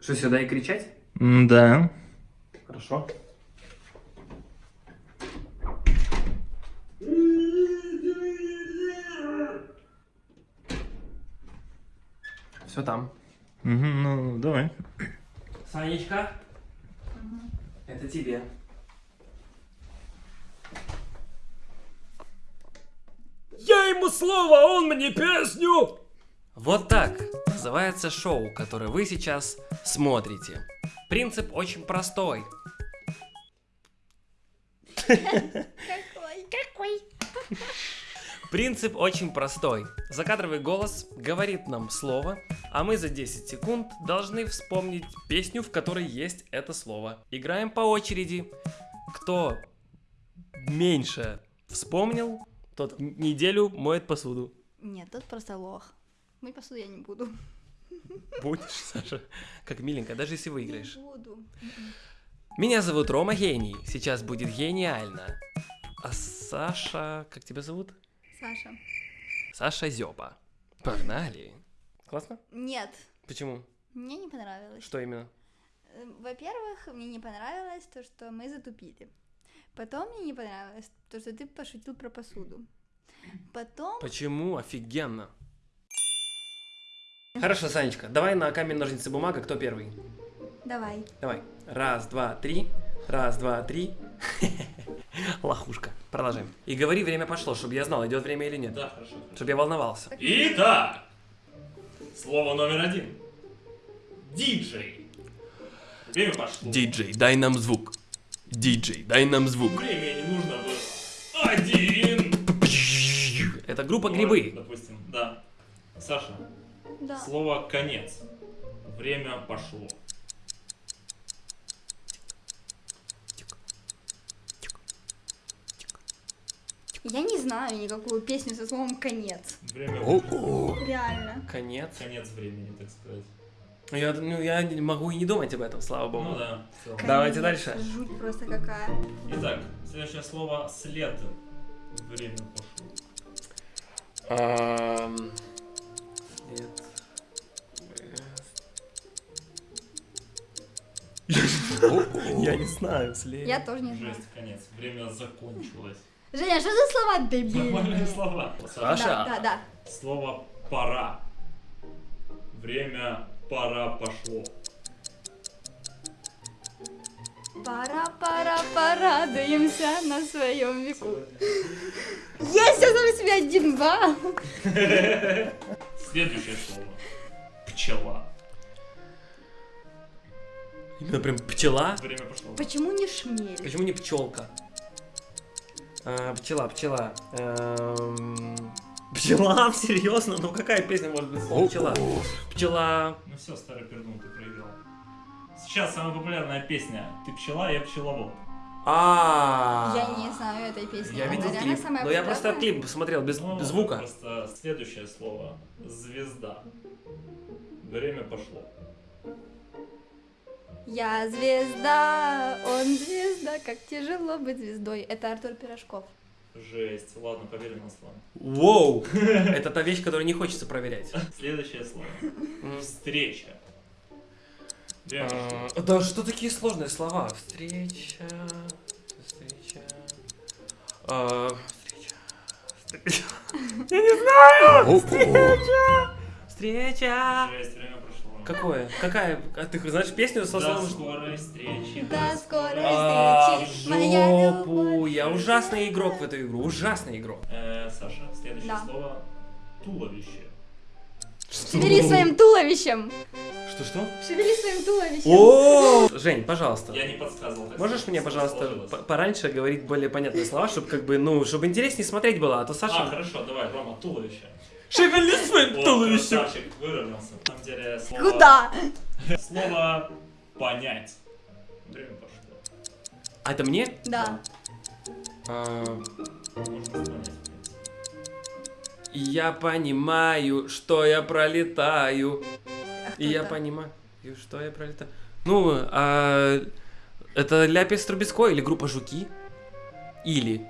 Что, сюда и кричать? Да. Хорошо. Все там. ну, давай. Санечка, это тебе. Я ему слово, а он мне песню! Вот так называется шоу, которое вы сейчас смотрите. Принцип очень простой. Какой? Какой? Принцип очень простой. Закадровый голос говорит нам слово, а мы за 10 секунд должны вспомнить песню, в которой есть это слово. Играем по очереди. Кто меньше вспомнил, тот неделю моет посуду. Нет, тут просто лох. Мыть посуду я не буду. Будешь, Саша? Как миленько, даже если выиграешь. Не буду. Меня зовут Рома Гений. Сейчас будет гениально. А Саша... Как тебя зовут? Саша. Саша Зёба. Погнали. Классно? Нет, Почему? мне не понравилось. Что именно? Э, Во-первых, мне не понравилось то, что мы затупили. Потом мне не понравилось то, что ты пошутил про посуду. Потом... Почему? Офигенно. Хорошо, Санечка, давай на камень, ножницы, бумага, кто первый? Давай. Давай. Раз, два, три. Раз, два, три. Лохушка. Продолжаем. И говори, время пошло, чтобы я знал, идет время или нет. Да, хорошо. Чтобы я волновался. Итак, слово номер один. Диджей. Время пошло. Диджей, дай нам звук. Диджей, дай нам звук. Времени нужно было. Один. Это группа грибы. Допустим, да. Саша, Да. слово конец. Время пошло. Я не знаю никакую песню со словом «конец». Время О-о. Реально. Конец. Конец времени, так сказать. Ну, Я, ну, я не могу и не думать об этом, слава богу. Ну да. целом. Давайте Конец. дальше. Жуть просто какая. Итак, следующее слово след. Время пошло. Я не знаю, след. Я тоже не знаю. Жесть, конец. Время закончилось. Женя, что за слова дебильные? Нормальные слова. Саша. Да, да, да. Слово пора. Время пора пошло. Пора, пора, порадуемся на своем веку. Есть, я сам себе один балл. Следующее слово. Пчела. Именно прям пчела. Время пошло. Почему не шмель? Почему не пчелка? А, пчела, пчела. Эм, Пчела, серьезно? Ну какая песня может быть пчела? Пчела. Ну все, старый пердун, ты проиграл. Сейчас самая популярная песня. Ты пчела, я пчеловод. А. Я не знаю этой песни. Я видел клип, но я просто клип посмотрел без Ну, без звука. Просто следующее слово. Звезда. Время пошло. Я звезда, он звезда, как тяжело быть звездой. Это Артур Пирожков. Жесть. Ладно, поверь на слово. Воу! Это та вещь, которую не хочется проверять. Следующее слово. Встреча. А, Да что такие сложные слова? Встреча. Встреча. а, Встреча. Встреча. Я не знаю! Встреча! Встреча! Жесть, время прошло. Какое? Какая? А ты знаешь песню со До словом? скорой встречи. До скорой А, встречи, моя жопу! любовь. Я ужасный игрок в эту игру. Ужасный игрок. Э, Саша, следующее Да. слово. Туловище. Шевели своим туловищем. Что-что? Шевели своим туловищем. О! Жень, пожалуйста. Я не подсказывал. Можешь мне, пожалуйста, пораньше говорить более понятные слова, чтобы как бы, ну, чтобы интереснее смотреть было, а то А, Саша... хорошо, давай, Рома, туловище. Шевели своим туловищем! красавчик, выровнялся. На самом деле, слово... Куда? Слово понять. Время пошло. А это мне? Да. А, я понимаю, что я пролетаю. А И я это? понимаю, что я пролетаю. Ну, а, это Ляпис Трубецкой или группа Жуки? Или...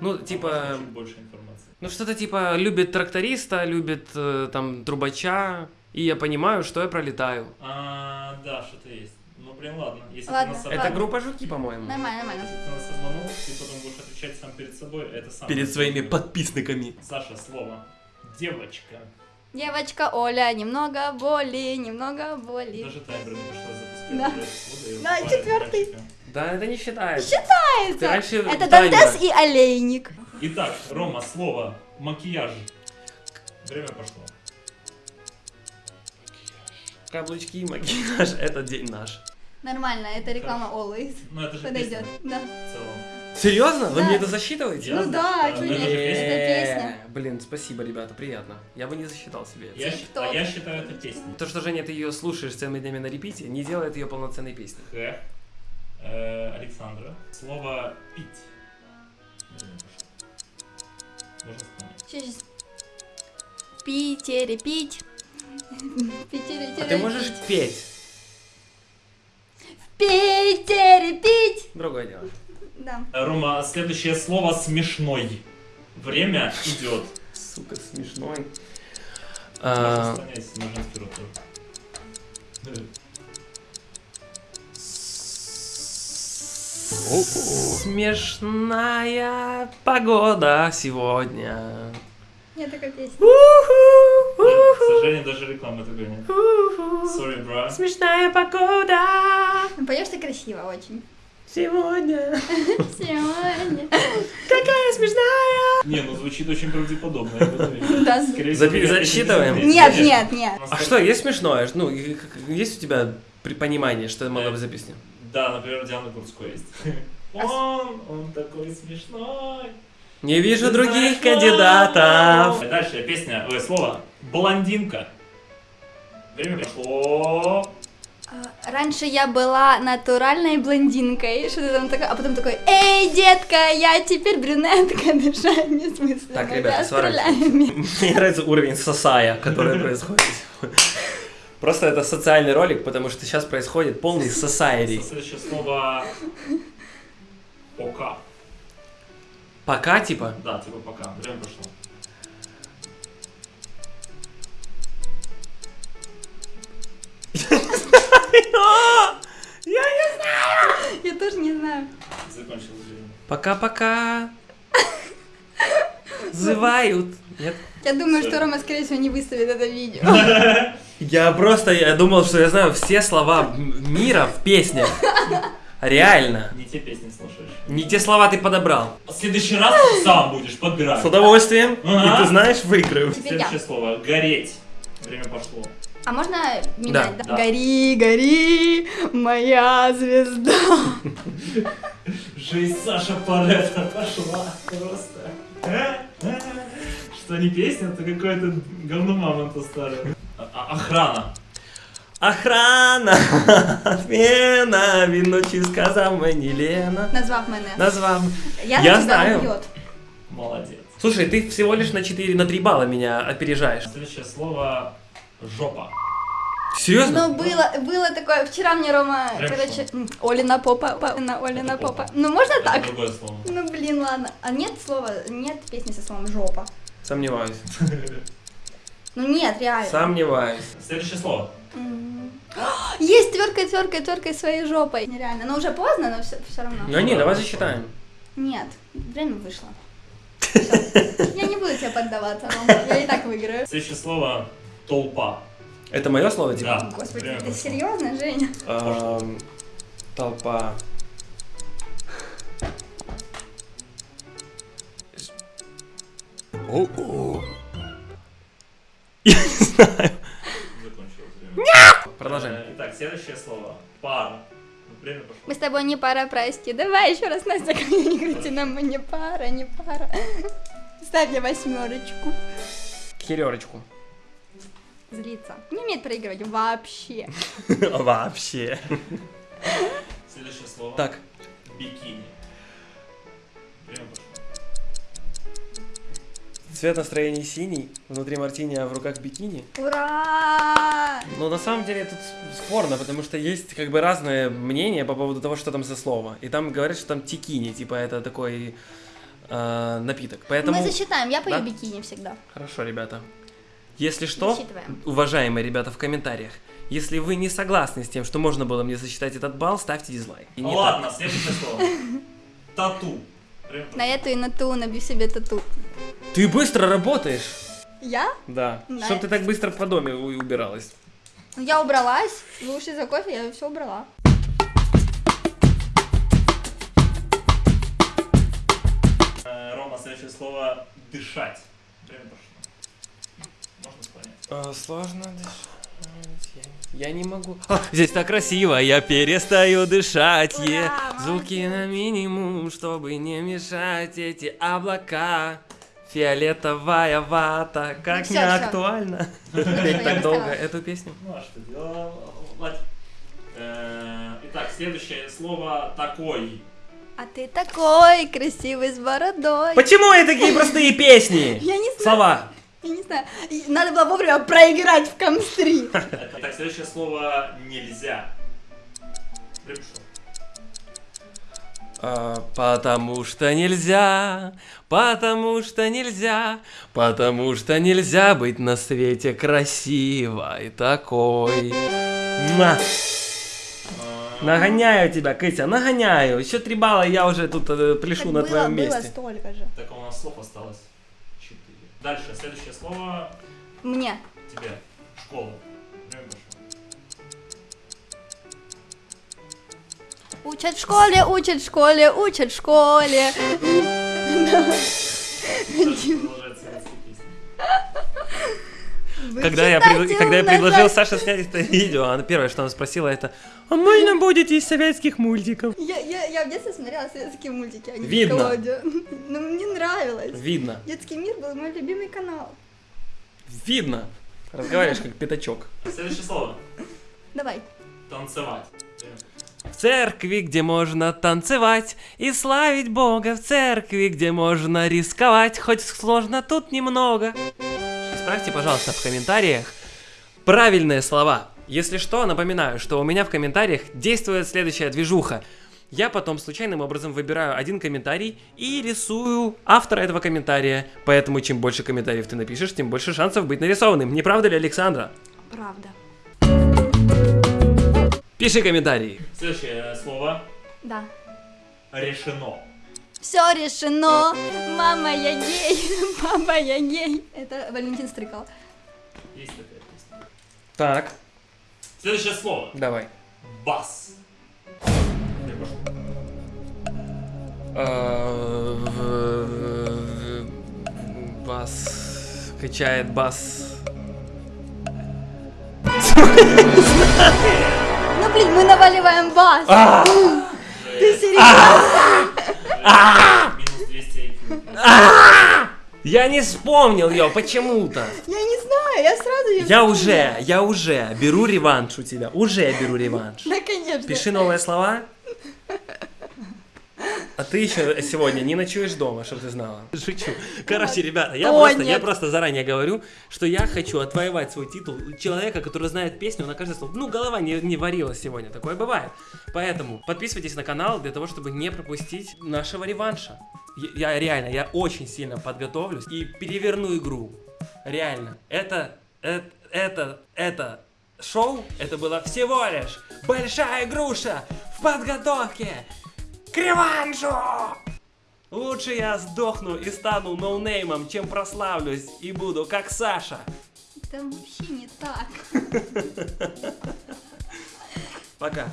Ну, типа... Больше информации. Ну, что-то типа любит тракториста, любит э, там трубача, и я понимаю, что я пролетаю. А, да, что-то есть. Ну, блин, ладно. Если Ладно, ты нас Это группа жуки, по-моему. Нормально, нормально. Если ты нас обманул, ты потом будешь отвечать сам перед собой, это сам. Перед своими подписниками. Саша, слово. Девочка. Девочка Оля, немного боли, немного боли. Даже таймер не пришлось запускать. Да. Да, четвертый. мальчика. Да, это не считается. Считается. Ты раньше Это таймер. Дантес и Олейник. Итак, Рома, слово. Макияж. Время пошло. Каблучки, макияж, это день наш. Нормально, это реклама Always. Ну, это же Подойдет, песня да. в целом. Серьезно? Вы мне это засчитываете? Ну да, это нет, же песня. Э, Блин, спасибо, ребята, приятно. Я бы не засчитал себе это. Я, а я считаю это песней. То, что, Женя, ты ее слушаешь целыми днями на репите, не делает ее полноценной песней. Х. Э, Александра. Слово пить. Можно вспомнить. Питере пить. Питере А ты можешь петь? В Питере пить. Другое дело. Да. Рома, следующее слово смешной. Время идет. Сука, смешной. Можно А. Э, Смешная погода сегодня. Нет такой песни. К сожалению, даже реклама такой нет. Sorry, bro. Смешная погода Ну, Поешь ты красиво очень. Сегодня. Сегодня. Какая смешная. Не, ну звучит очень правдеподобно. Да. Скорее засчитываем? Нет, нет, нет. А что, есть смешное? Ну, есть у тебя при- понимание, что могло быть за песня? Да, например, Диана Гурцкой есть. Он, он такой смешной. Не вижу других кандидатов. Дальше песня, ой, слово. Блондинка. Время прошло. А, Раньше я была натуральной блондинкой, что-то там такое, а потом такой, эй, детка, я теперь брюнетка, дышать не смысла. Так, ребята, расстреляем». сворачивайтесь. Мне нравится уровень сосая, который происходит. Просто это социальный ролик, потому что сейчас происходит полный сосайри. Следующее слово. Пока. Пока, типа? Да, типа пока. Время прошло. Я не знаю. Я тоже не знаю. Закончилось время. Пока-пока. Зывают. Нет? Я думаю, что Рома, скорее всего, не выставит это видео. Я просто, я думал, что я знаю все слова мира в песнях. Реально. Не те песни слушаешь. Не те слова ты подобрал. В следующий раз ты сам будешь подбирать. С удовольствием. Ага. И ты знаешь, выиграю. Теперь я. Следующее слово. Гореть. Время пошло. А можно менять? Да. Да. Гори, гори, моя звезда. Жизнь Саша Паретта пошла просто. А? А? Что не песня, то какое-то говно мамонта старое. А- а- охрана. Охрана, отмена, виночі сказав мені Лена. Назвав мене. Назвав. Я, Я знаю. убьет. Молодец. Слушай, ты всего лишь на 4, на 3 балла меня опережаешь. Следующее слово. Жопа. Серьезно? Ну, было, было такое, вчера мне Рома, Хорошо. короче, Олина попа, па- на Олина Это попа. попа. Ну, можно Это так? другое слово. Ну, блин, ладно. А нет слова, нет песни со словом жопа. Сомневаюсь. Ну, нет, реально. Сомневаюсь. Следующее слово. Есть тверкой, тверкой, тверкой своей жопой. Нереально. Но уже поздно, но все, все равно. Ну не, да, давай засчитаем. Нет, время вышло. Я не буду тебе поддаваться, Рома. Я и так выиграю. Следующее слово. Толпа. Это мое слово, типа? Да. Господи, ты пошло. серьезно, Женя? Эм, толпа. Я не знаю. Закончилось время. Продолжаем. Э, Итак, следующее слово. Пара. Мы с тобой не пара, прости. Давай еще раз, Настя, ко мне не крути нам, мы не пара, не пара. Ставь мне восьмерочку. Херерочку. Злиться. Не умеет проигрывать вообще. Вообще. Следующее слово. Так, Бикини. Цвет настроения синий, внутри мартини, а в руках бикини. Ура! Но на самом деле тут спорно, потому что есть как бы разные мнения по поводу того, что там за слово. И там говорят, что там тикини, типа это такой э, напиток. Поэтому... Мы засчитаем, я пою Да? бикини всегда. Хорошо, ребята. Если что, Засчитываем. уважаемые ребята в комментариях, Если вы не согласны с тем, что можно было мне засчитать этот балл, ставьте дизлайк. И Ну не ладно, следующее слово. Тату. На эту и на ту набью себе тату. так. Ты быстро работаешь. Я? Да. Да. Чтоб ты так быстро по доме убиралась. Я убралась, вы ушли за кофе, я все убрала. Э, Рома, следующее слово дышать. Время. Понять. сложно дышать. Я не могу. А, здесь так красиво, я перестаю дышать. е. Ура, Звуки на минимум, чтобы не мешать эти облака. Фиолетовая вата, как не актуально. Петь так долго эту песню. Ну а что делать? Э, Итак, следующее слово такой. А ты такой красивый с бородой. Почему это такие простые песни? Я не знаю, Слова. Я не знаю. Надо было вовремя проиграть в Камстри. Итак, следующее слово нельзя. А, потому что нельзя, потому что нельзя, потому что нельзя быть на свете красивой такой. На, Э, нагоняю тебя, Катя, нагоняю. Еще три балла, и я уже тут э, пляшу Так на было, твоем было месте. столько же. Так, у нас слов осталось. Дальше, следующее слово Мне. тебе. Школа. Учат в школе, учат в школе, учат в школе. Когда я, пред- когда я предложил Саше снять это видео, она первое, что она спросила, это «А можно будет из советских мультиков?» Я, я, я в детстве смотрела советские мультики, а не Видно. Но мне нравилось. Видно, Детский мир был мой любимый канал. видно. Разговариваешь как пятачок. Следующее слово. Давай. Танцевать. В церкви, где можно танцевать и славить Бога, в церкви, где можно рисковать, хоть сложно тут немного. Исправьте, пожалуйста, в комментариях правильные слова. Если что, напоминаю, что у меня в комментариях действует следующая движуха. Я потом случайным образом выбираю один комментарий и рисую автора этого комментария. Поэтому чем больше комментариев ты напишешь, тем больше шансов быть нарисованным. Не правда ли, Александра? Правда. Пиши комментарии. Следующее слово. Да. Решено. Все решено. Мама, я гей. Папа, я гей. Это Валентин Стрыкал. Есть такая песня. Так, Следующее слово. давай. Бас. Бас качает бас. Ну, блин, мы наваливаем бас. Ты серьезно? Минус 200 IQ. Я не вспомнил ее почему-то. Я не знаю, я сразу ее Я уже, я уже беру реванш у тебя. Уже беру реванш. Да, конечно. Пиши новые слова. А ты еще сегодня не ночуешь дома, чтобы ты знала. Шучу. Короче, ребята, я О, просто, я просто заранее говорю, что я хочу отвоевать свой титул человека, который знает песню на каждое слово. Ну, голова не, не варилась сегодня, такое бывает. Поэтому подписывайтесь на канал для того, чтобы не пропустить нашего реванша. Я, я реально, я очень сильно подготовлюсь и переверну игру. Реально. Это, это, это, это шоу, это было всего лишь большая груша в подготовке Криванжу! Лучше я сдохну и стану ноунеймом, чем прославлюсь и буду как Саша. Там вообще не так. Пока.